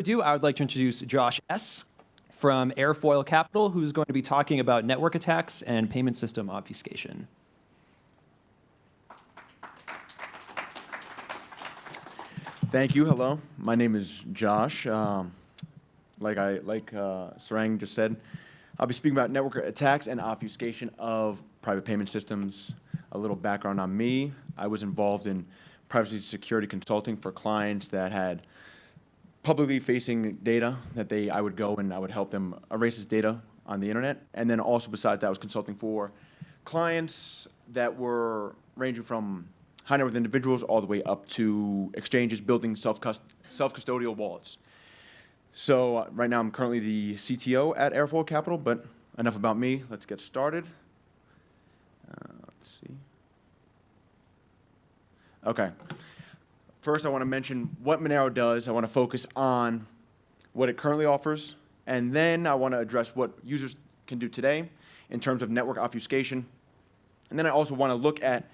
ado, I would like to introduce Josh S. from Airfoil Capital, who's going to be talking about network attacks and payment system obfuscation. Thank you. Hello. My name is Josh. Um, like I like uh, Sarang just said, I'll be speaking about network attacks and obfuscation of private payment systems. A little background on me. I was involved in privacy security consulting for clients that had publicly facing data that they I would go and I would help them erase this data on the internet. And then also besides that, I was consulting for clients that were ranging from high net worth individuals all the way up to exchanges building self-custodial wallets. So uh, right now I'm currently the CTO at Airfoil Capital, but enough about me. Let's get started. Uh, let's see. Okay. First, I want to mention what Monero does. I want to focus on what it currently offers, and then I want to address what users can do today in terms of network obfuscation. And then I also want to look at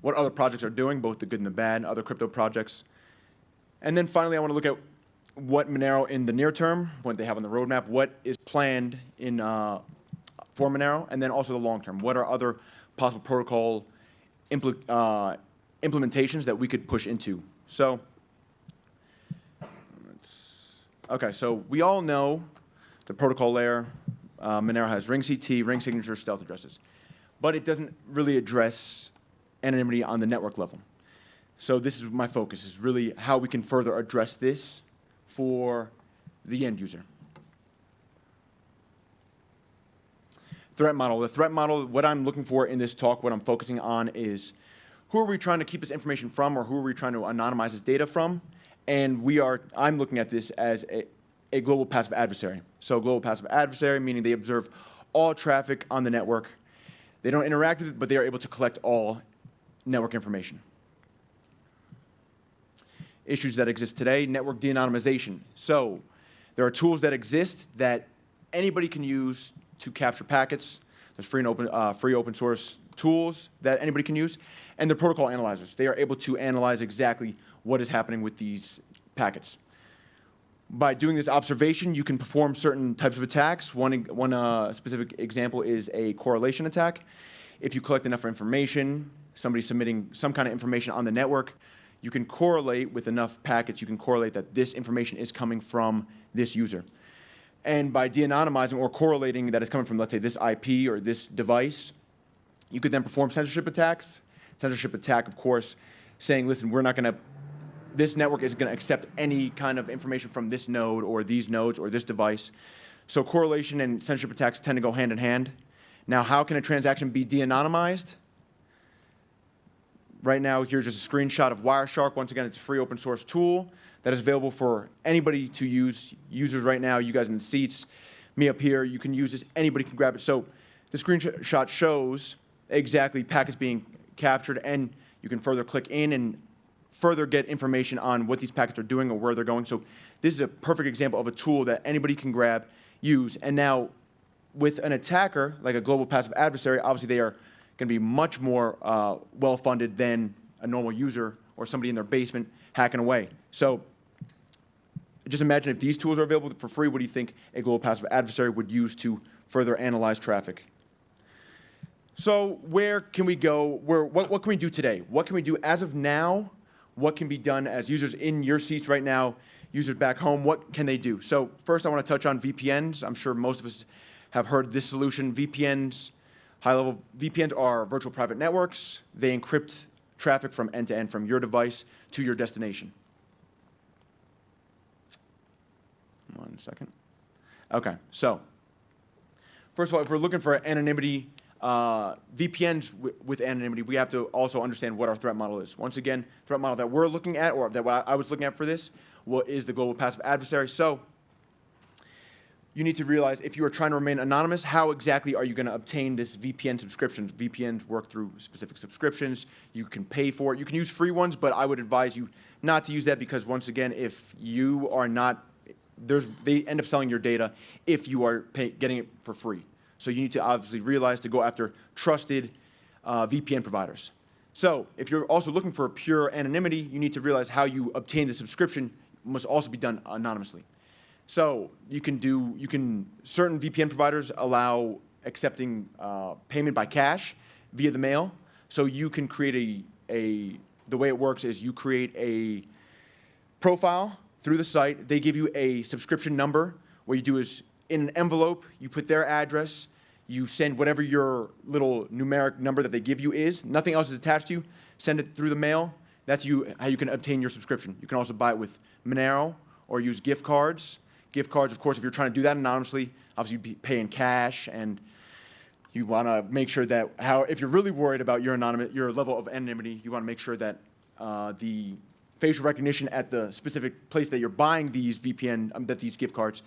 what other projects are doing, both the good and the bad, other crypto projects. And then finally, I want to look at what Monero in the near term, what they have on the roadmap, what is planned in uh, for Monero, and then also the long term. What are other possible protocol uh, implementations that we could push into? So, okay, so we all know the protocol layer. Uh, Monero has ring CT, ring signature, stealth addresses, but it doesn't really address anonymity on the network level. So this is my focus, is really how we can further address this for the end user. Threat model. The threat model, what I'm looking for in this talk, what I'm focusing on is who are we trying to keep this information from or who are we trying to anonymize this data from? And we are, I'm looking at this as a, a global passive adversary. So global passive adversary, meaning they observe all traffic on the network. They don't interact with it, but they are able to collect all network information. Issues that exist today, network de-anonymization. So there are tools that exist that anybody can use to capture packets. There's free and open, uh, free open source tools that anybody can use. And the protocol analyzers. They are able to analyze exactly what is happening with these packets. By doing this observation, you can perform certain types of attacks. One, one uh, specific example is a correlation attack. If you collect enough information somebody submitting some kind of information on the network, you can correlate with enough packets, you can correlate that this information is coming from this user. And by de-anonymizing or correlating that it's coming from, let's say, this IP or this device, you could then perform censorship attacks. Censorship attack, of course, saying, listen, we're not going to, this network isn't going to accept any kind of information from this node or these nodes or this device. So correlation and censorship attacks tend to go hand in hand. Now, how can a transaction be de-anonymized? Right now, here's just a screenshot of Wireshark. Once again, it's a free open source tool that is available for anybody to use. Users right now, you guys in the seats, me up here, you can use this. Anybody can grab it. So the screenshot shows exactly packets being captured, and you can further click in and further get information on what these packets are doing or where they're going. So this is a perfect example of a tool that anybody can grab, use, and now with an attacker, like a global passive adversary, obviously they are going to be much more uh, well-funded than a normal user or somebody in their basement hacking away. So just imagine if these tools are available for free, what do you think a global passive adversary would use to further analyze traffic? So where can we go? Where, what, what can we do today? What can we do as of now? What can be done as users in your seats right now, users back home, what can they do? So first I want to touch on VPNs. I'm sure most of us have heard this solution. VPNs High-level VPNs are virtual private networks. They encrypt traffic from end to end from your device to your destination. One second. Okay, so first of all, if we're looking for anonymity, uh, VPNs with anonymity, we have to also understand what our threat model is. Once again, threat model that we're looking at, or that I was looking at for this, what is the global passive adversary. So you need to realize if you are trying to remain anonymous, how exactly are you going to obtain this VPN subscription? VPNs work through specific subscriptions. You can pay for it. You can use free ones, but I would advise you not to use that because once again, if you are not, there's, they end up selling your data if you are pay, getting it for free. So you need to obviously realize to go after trusted uh, VPN providers. So if you're also looking for pure anonymity, you need to realize how you obtain the subscription must also be done anonymously. So you can do, you can, certain VPN providers allow accepting uh, payment by cash via the mail. So you can create a, a, the way it works is you create a profile through the site. They give you a subscription number. What you do is in an envelope, you put their address, you send whatever your little numeric number that they give you is. Nothing else is attached to you. Send it through the mail. That's you, how you can obtain your subscription. You can also buy it with Monero or use gift cards. Gift cards, of course, if you're trying to do that anonymously, obviously you pay in cash and you want to make sure that how if you're really worried about your anonymous your level of anonymity, you want to make sure that uh, the facial recognition at the specific place that you're buying these VPN um, that these gift cards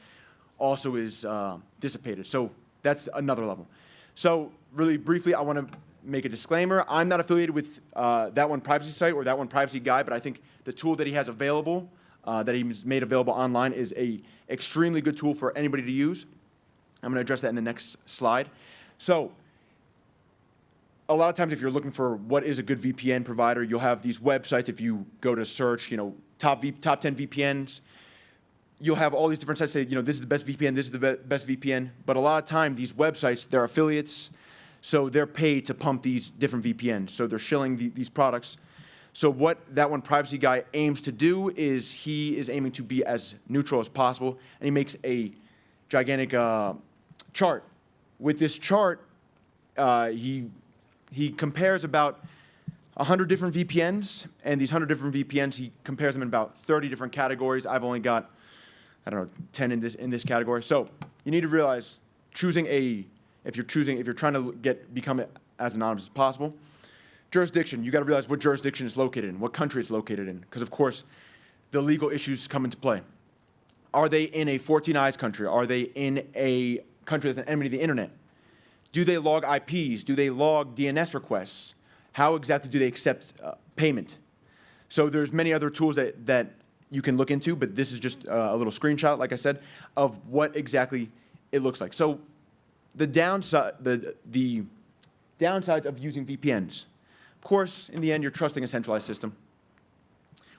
also is uh, dissipated. So that's another level. So really briefly, I want to make a disclaimer. I'm not affiliated with uh, that one privacy site or that one privacy guy, but I think the tool that he has available, uh, that he's made available online, is a extremely good tool for anybody to use. I'm going to address that in the next slide. So a lot of times if you're looking for what is a good VPN provider, you'll have these websites. If you go to search, you know, top, v, top 10 VPNs, you'll have all these different sites say, you know, this is the best VPN, this is the be best VPN. But a lot of time, these websites, they're affiliates, so they're paid to pump these different VPNs. So they're shilling the, these products. So what that one privacy guy aims to do is he is aiming to be as neutral as possible, and he makes a gigantic uh, chart with this chart, uh, he, he compares about 100 different VPNs, and these 100 different VPNs, he compares them in about 30 different categories. I've only got, I don't know, 10 in this, in this category. So you need to realize choosing a, if you're choosing, if you're trying to get, become as anonymous as possible, jurisdiction, you got to realize what jurisdiction is located in, what country it's located in, because of course, the legal issues come into play. Are they in a 14 eyes country? Are they in a country that's an enemy to the internet? Do they log IPs? Do they log DNS requests? How exactly do they accept uh, payment? So there's many other tools that, that you can look into, but this is just uh, a little screenshot, like I said, of what exactly it looks like. So the downside, the, the downsides of using VPNs. Of course, in the end, you're trusting a centralized system.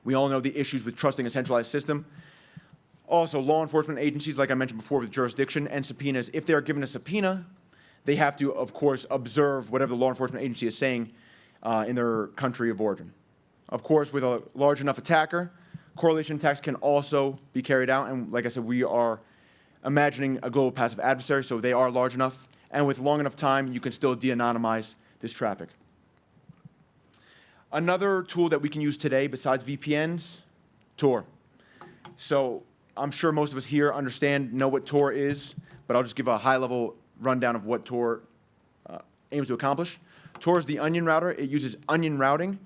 We all know the issues with trusting a centralized system. Also, law enforcement agencies, like I mentioned before, with jurisdiction and subpoenas, if they are given a subpoena, they have to, of course, observe whatever the law enforcement agency is saying uh, in their country of origin. Of course, with a large enough attacker, correlation attacks can also be carried out. And like I said, we are imagining a global passive adversary, so they are large enough. And with long enough time, you can still de-anonymize this traffic. Another tool that we can use today besides VPNs, Tor. So I'm sure most of us here understand, know what Tor is, but I'll just give a high-level rundown of what Tor uh, aims to accomplish. Tor is the onion router. It uses onion routing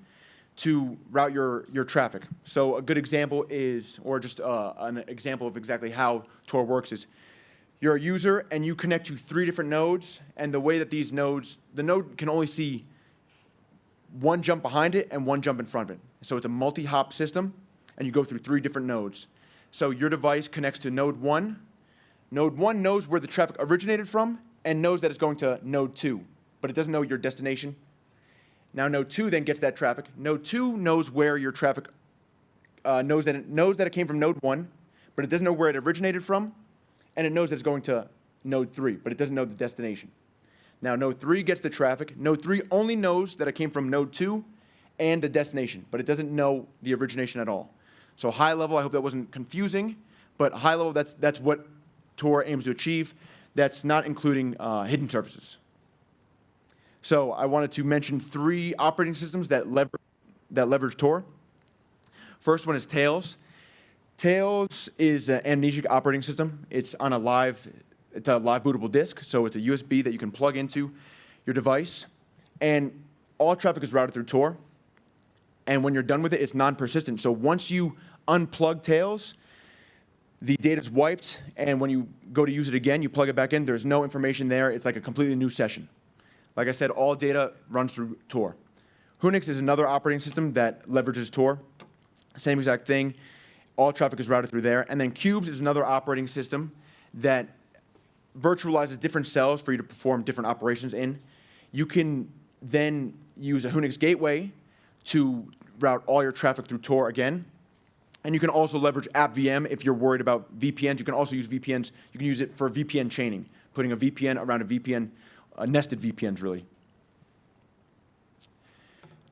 to route your, your traffic. So a good example is, or just uh, an example of exactly how Tor works is, you're a user and you connect to three different nodes, and the way that these nodes, the node can only see one jump behind it and one jump in front of it. So it's a multi-hop system, and you go through three different nodes. So your device connects to node one. Node one knows where the traffic originated from and knows that it's going to node two, but it doesn't know your destination. Now node two then gets that traffic. Node two knows where your traffic uh, knows that it knows that it came from node one, but it doesn't know where it originated from, and it knows that it's going to node three, but it doesn't know the destination. Now node three gets the traffic. Node three only knows that it came from node two and the destination, but it doesn't know the origination at all. So high level, I hope that wasn't confusing, but high level, that's, that's what Tor aims to achieve. That's not including uh, hidden services. So I wanted to mention three operating systems that, lever that leverage Tor. First one is Tails. Tails is an amnesic operating system. It's on a live, it's a live bootable disk, so it's a USB that you can plug into your device. And all traffic is routed through Tor and when you're done with it, it's non-persistent. So once you unplug Tails, the data is wiped, and when you go to use it again, you plug it back in, there's no information there. It's like a completely new session. Like I said, all data runs through Tor. Whonix is another operating system that leverages Tor. Same exact thing. All traffic is routed through there. And then Qubes is another operating system that virtualizes different cells for you to perform different operations in. You can then use a Whonix gateway to route all your traffic through Tor again. And you can also leverage AppVM if you're worried about VPNs. You can also use VPNs. You can use it for VPN chaining, putting a VPN around a VPN, uh, nested VPNs really.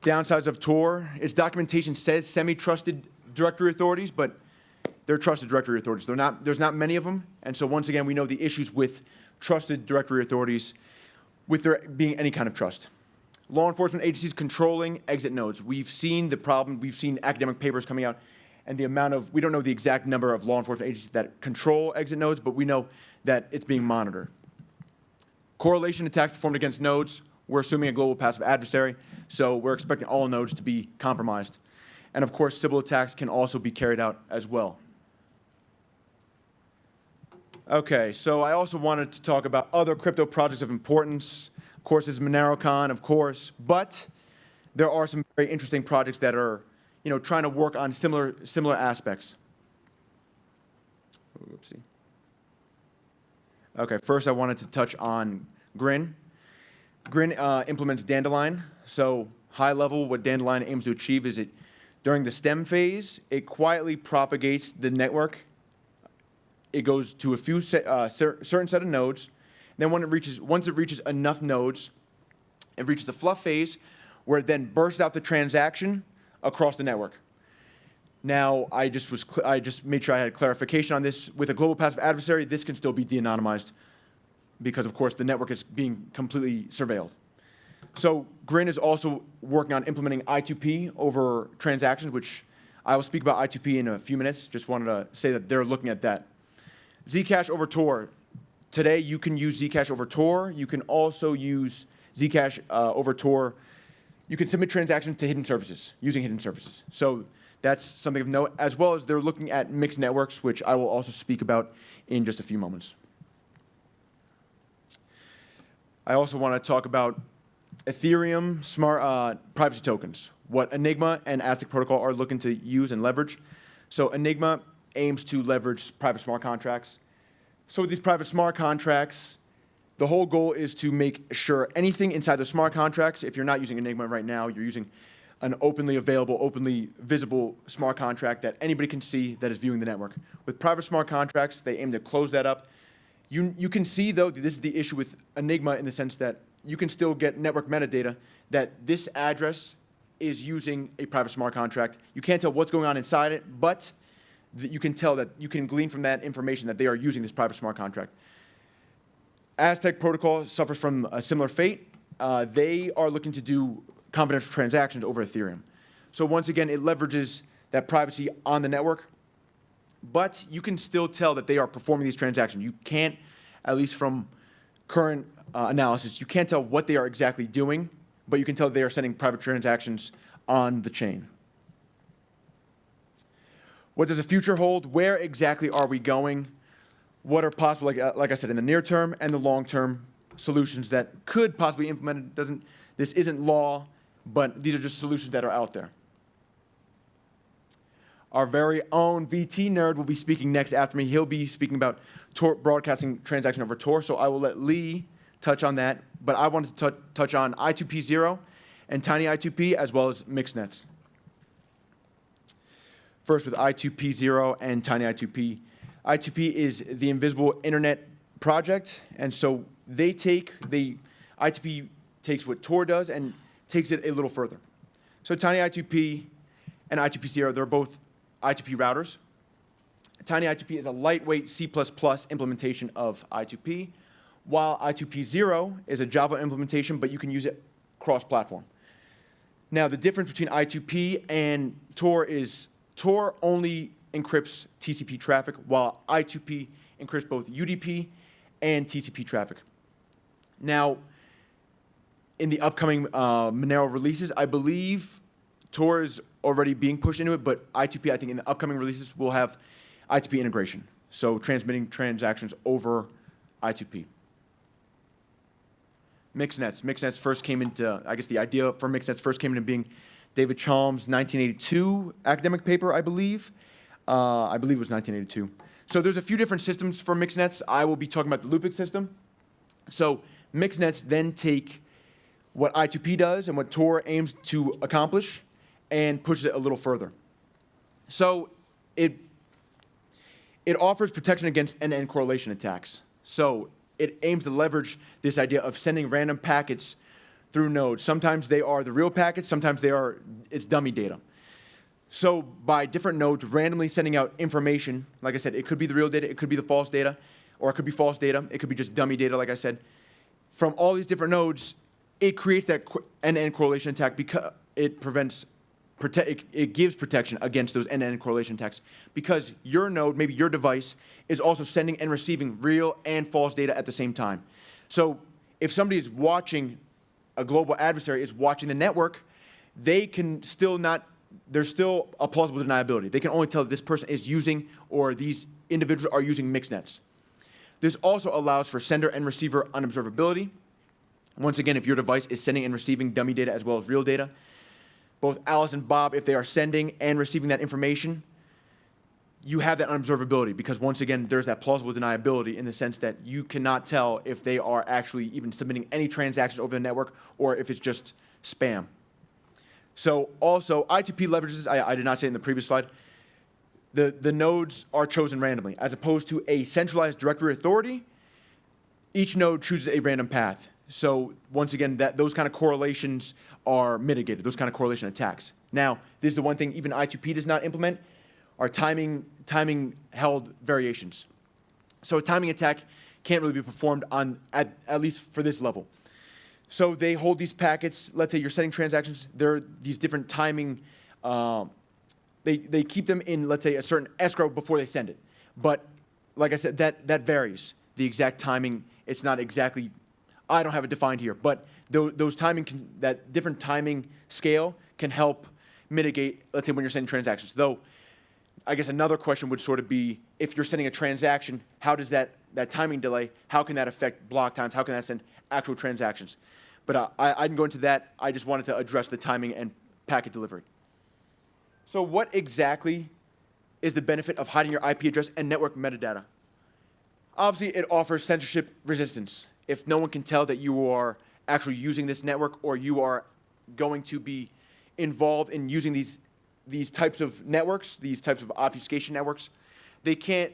Downsides of Tor, its documentation says semi-trusted directory authorities, but they're trusted directory authorities. They're not, there's not many of them. And so once again, we know the issues with trusted directory authorities with there being any kind of trust. Law enforcement agencies controlling exit nodes. We've seen the problem, we've seen academic papers coming out, and the amount of, we don't know the exact number of law enforcement agencies that control exit nodes, but we know that it's being monitored. Correlation attacks performed against nodes. We're assuming a global passive adversary, so we're expecting all nodes to be compromised. And of course, Sybil attacks can also be carried out as well. Okay, so I also wanted to talk about other crypto projects of importance. Of course, there's MoneroCon, of course, but there are some very interesting projects that are, you know, trying to work on similar, similar aspects. Oopsie. Okay, first I wanted to touch on Grin. Grin uh, implements Dandelion. So high level, what Dandelion aims to achieve is it, during the stem phase, it quietly propagates the network it goes to a few se uh, cer certain set of nodes. Then when it reaches, once it reaches enough nodes, it reaches the fluff phase, where it then bursts out the transaction across the network. Now, I just was I just made sure I had clarification on this. With a global passive adversary, this can still be de-anonymized because, of course, the network is being completely surveilled. So Grin is also working on implementing I2P over transactions, which I will speak about I2P in a few minutes. Just wanted to say that they're looking at that. Zcash over Tor. Today, you can use Zcash over Tor. You can also use Zcash uh, over Tor. You can submit transactions to hidden services, using hidden services. So that's something of note, as well as they're looking at mixed networks, which I will also speak about in just a few moments. I also want to talk about Ethereum smart uh, privacy tokens, what Enigma and Aztec Protocol are looking to use and leverage. So Enigma aims to leverage private smart contracts. So with these private smart contracts, the whole goal is to make sure anything inside the smart contracts, if you're not using Enigma right now, you're using an openly available, openly visible smart contract that anybody can see that is viewing the network. With private smart contracts, they aim to close that up. You, you can see, though, this is the issue with Enigma in the sense that you can still get network metadata that this address is using a private smart contract. You can't tell what's going on inside it, but you can tell that you can glean from that information that they are using this private smart contract. Aztec protocol suffers from a similar fate. Uh, they are looking to do confidential transactions over Ethereum. So once again, it leverages that privacy on the network, but you can still tell that they are performing these transactions. You can't, at least from current uh, analysis, you can't tell what they are exactly doing, but you can tell they are sending private transactions on the chain. What does the future hold? Where exactly are we going? What are possible, like, uh, like I said, in the near term and the long term solutions that could possibly be implemented? Doesn't, this isn't law, but these are just solutions that are out there. Our very own vtnerd will be speaking next after me. He'll be speaking about Tor broadcasting transaction over Tor, so I will let Lee touch on that. But I wanted to touch on I2P0 and tini2p as well as mixed nets. First with I2P0 and tini2p. I2P is the Invisible Internet Project, and so they take, the I2P takes what Tor does and takes it a little further. So tini2p and I2P0, they're both I2P routers. tini2p is a lightweight C++ implementation of I2P, while I2P0 is a Java implementation, but you can use it cross-platform. Now, the difference between I2P and Tor is Tor only encrypts TCP traffic, while I2P encrypts both UDP and TCP traffic. Now, in the upcoming uh, Monero releases, I believe Tor is already being pushed into it, but I2P, I think in the upcoming releases, will have I2P integration. So transmitting transactions over I2P. Mixnets. Mixnets first came into, I guess the idea for Mixnets first came into being David Chaum's 1982 academic paper, I believe. Uh, I believe it was 1982. So there's a few different systems for Mixnets. I will be talking about the Loopix system. So Mixnets then take what I2P does and what Tor aims to accomplish and pushes it a little further. So it it offers protection against end-to-end correlation attacks. So it aims to leverage this idea of sending random packets through nodes. Sometimes they are the real packets, sometimes they are it's dummy data. So by different nodes randomly sending out information, like I said, it could be the real data, it could be the false data, or it could be false data, it could be just dummy data, like I said. From all these different nodes, it creates that end-to-end correlation attack because it prevents, prote- it, gives protection against those end-to-end correlation attacks because your node, maybe your device, is also sending and receiving real and false data at the same time. So if somebody is watching, a global adversary is watching the network, they can still not, there's still a plausible deniability. They can only tell that this person is using or these individuals are using mixed nets. This also allows for sender and receiver unobservability. Once again, if your device is sending and receiving dummy data as well as real data, both Alice and Bob, if they are sending and receiving that information, you have that unobservability because once again, there's that plausible deniability in the sense that you cannot tell if they are actually even submitting any transactions over the network or if it's just spam. So also, I2P leverages, I, I did not say in the previous slide, the, the nodes are chosen randomly as opposed to a centralized directory authority. Each node chooses a random path. So once again, that those kind of correlations are mitigated, those kind of correlation attacks. Now, this is the one thing even I2P does not implement, are timing, timing held variations. So a timing attack can't really be performed on, at, at least for this level. So they hold these packets, let's say you're sending transactions, there are these different timing, um, they, they keep them in, let's say, a certain escrow before they send it. But like I said, that, that varies. The exact timing, it's not exactly, I don't have it defined here, but tho- those timing, can, that different timing scale can help mitigate, let's say, when you're sending transactions. Though, I guess another question would sort of be, if you're sending a transaction, how does that, that timing delay, how can that affect block times? How can that send actual transactions? But uh, I, I didn't go into that. I just wanted to address the timing and packet delivery. So what exactly is the benefit of hiding your IP address and network metadata? Obviously, it offers censorship resistance. If no one can tell that you are actually using this network or you are going to be involved in using these, these types of networks, these types of obfuscation networks, they can't,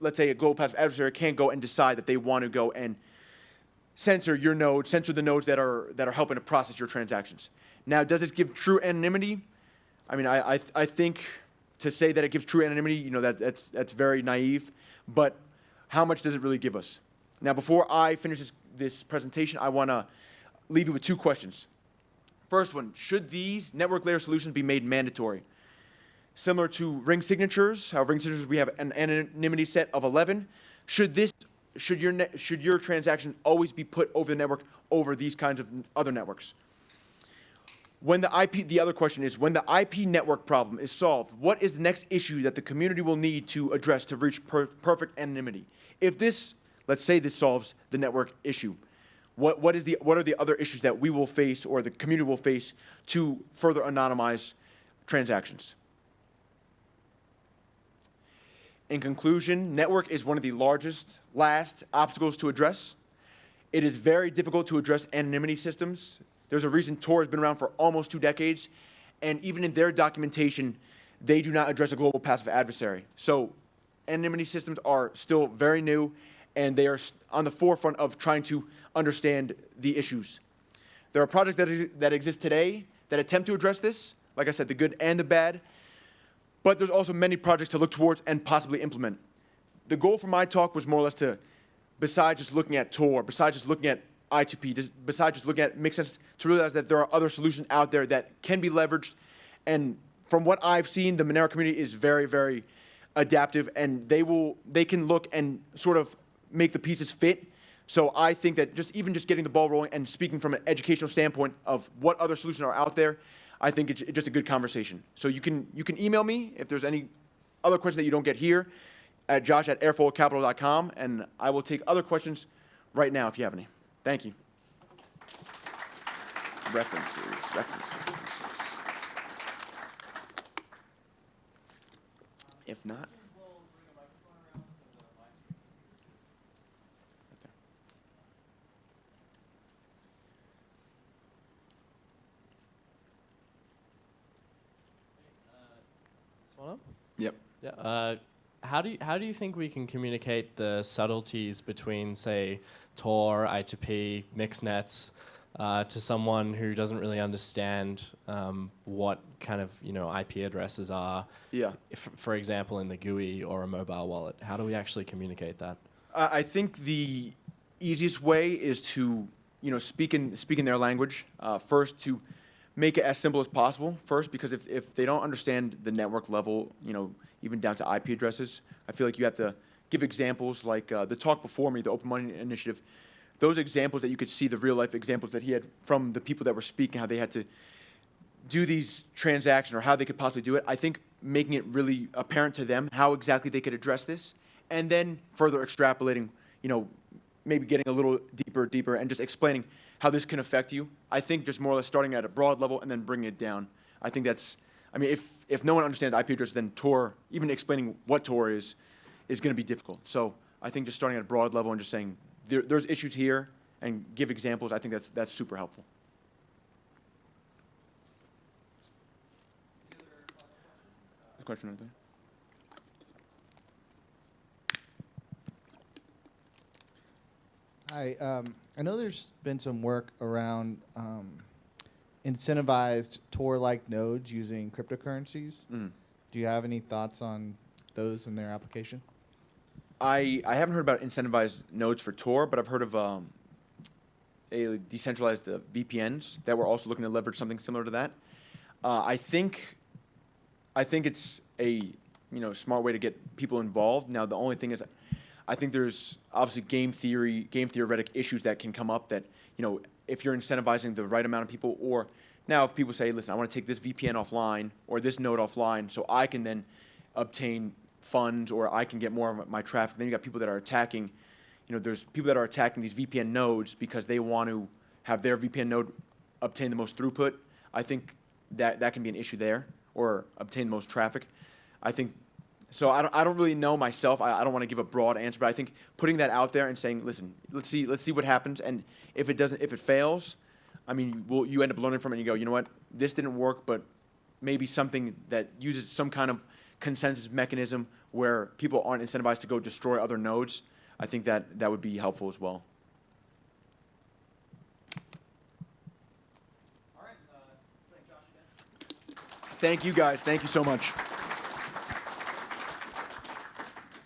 let's say a global passive adversary can't go and decide that they want to go and censor your node, censor the nodes that are, that are helping to process your transactions. Now, does this give true anonymity? I mean, I, I, I think to say that it gives true anonymity, you know, that, that's, that's very naive, but how much does it really give us? Now, before I finish this, this presentation, I want to leave you with two questions. First one, should these network layer solutions be made mandatory? Similar to ring signatures, how ring signatures we have an anonymity set of 11. Should this, should your, should your transaction always be put over the network over these kinds of other networks? When the IP, the other question is, when the IP network problem is solved, what is the next issue that the community will need to address to reach per perfect anonymity? If this, let's say this solves the network issue, what, what, is the, what are the other issues that we will face or the community will face to further anonymize transactions? In conclusion, network is one of the largest, last obstacles to address. It is very difficult to address anonymity systems. There's a reason Tor has been around for almost two decades, and even in their documentation, they do not address a global passive adversary. So anonymity systems are still very new, and they are on the forefront of trying to understand the issues. There are projects that, that exist today that attempt to address this, like I said, the good and the bad, but there's also many projects to look towards and possibly implement. The goal for my talk was more or less to, besides just looking at Tor, besides just looking at I2P, besides just looking at it makes sense to realize that there are other solutions out there that can be leveraged. And from what I've seen, the Monero community is very, very adaptive, and they will they can look and sort of make the pieces fit. So I think that just even just getting the ball rolling and speaking from an educational standpoint of what other solutions are out there, I think it's just a good conversation. So you can you can email me if there's any other questions that you don't get here at josh at airfoilcapital.com, and I will take other questions right now if you have any. Thank you. References, references, references. If not, one up? yep. Yeah. Uh, how do you, how do you think we can communicate the subtleties between, say, Tor, I2P, mixnets, uh, to someone who doesn't really understand um, what kind of you know IP addresses are? Yeah. If, for example, in the GUI or a mobile wallet, how do we actually communicate that? I I think the easiest way is to, you know, speak in, speak in their language. Uh, first, to make it as simple as possible. First, because if, if they don't understand the network level, you know, even down to IP addresses, I feel like you have to give examples like uh, the talk before me, the Open Money Initiative. Those examples that you could see, the real life examples that he had from the people that were speaking, how they had to do these transactions or how they could possibly do it. I think making it really apparent to them how exactly they could address this, and then further extrapolating, you know, maybe getting a little deeper, deeper, and just explaining how this can affect you. I think just more or less starting at a broad level and then bringing it down. I think that's, I mean, if, if no one understands IP address, then Tor, even explaining what Tor is, is going to be difficult. So I think just starting at a broad level and just saying there, there's issues here and give examples, I think that's, that's super helpful. Question right there. Hi, um, I know there's been some work around um, incentivized Tor-like nodes using cryptocurrencies. Mm. Do you have any thoughts on those and their application? I, I haven't heard about incentivized nodes for Tor, but I've heard of um, a decentralized uh, VPNs that were also looking to leverage something similar to that. Uh, I think I think it's a you know smart way to get people involved. Now the only thing is, I think there's obviously game theory, game theoretic issues that can come up that you know if you're incentivizing the right amount of people, or now if people say, listen, I want to take this VPN offline or this node offline, so I can then obtain funds or I can get more of my traffic. Then you got people that are attacking, you know, there's people that are attacking these VPN nodes because they want to have their VPN node obtain the most throughput. I think that that can be an issue there or obtain the most traffic. I think so. I don't, I don't really know myself. I, I don't want to give a broad answer, but I think putting that out there and saying, listen, let's see, let's see what happens, and if it doesn't, if it fails, I mean, will you end up learning from it and you go, you know what, this didn't work, but maybe something that uses some kind of consensus mechanism where people aren't incentivized to go destroy other nodes. I think that that would be helpful as well. All right. Uh, thank Josh again. Thank you guys. Thank you so much.